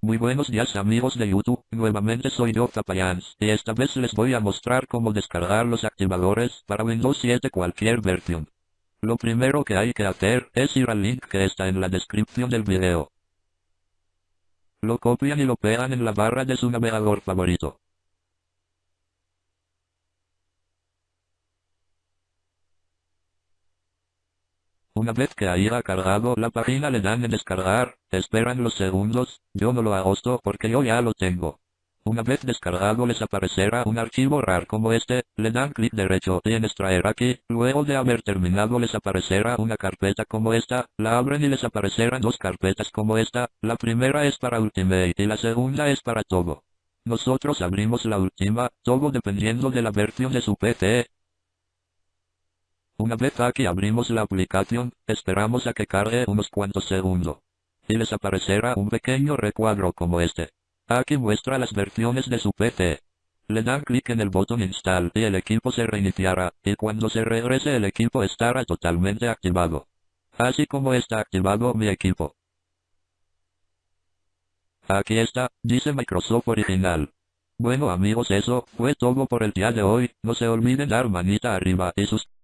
Muy buenos días amigos de YouTube, nuevamente soy yo Capayans, y esta vez les voy a mostrar cómo descargar los activadores para Windows 7 cualquier versión. Lo primero que hay que hacer es ir al link que está en la descripción del video. Lo copian y lo pegan en la barra de su navegador favorito. Una vez que haya cargado la página le dan en descargar, esperan los segundos, yo no lo hago porque yo ya lo tengo. Una vez descargado les aparecerá un archivo RAR como este, le dan clic derecho. Y en extraer aquí, luego de haber terminado les aparecerá una carpeta como esta, la abren y les aparecerán dos carpetas como esta, la primera es para Ultimate y la segunda es para todo. Nosotros abrimos la última, todo dependiendo de la versión de su PC, una vez aquí abrimos la aplicación, esperamos a que cargue unos cuantos segundos. Y les aparecerá un pequeño recuadro como este. Aquí muestra las versiones de su PC. Le dan clic en el botón Install y el equipo se reiniciará, y cuando se regrese el equipo estará totalmente activado. Así como está activado mi equipo. Aquí está, dice Microsoft Original. Bueno amigos eso fue todo por el día de hoy, no se olviden dar manita arriba y suscribirse.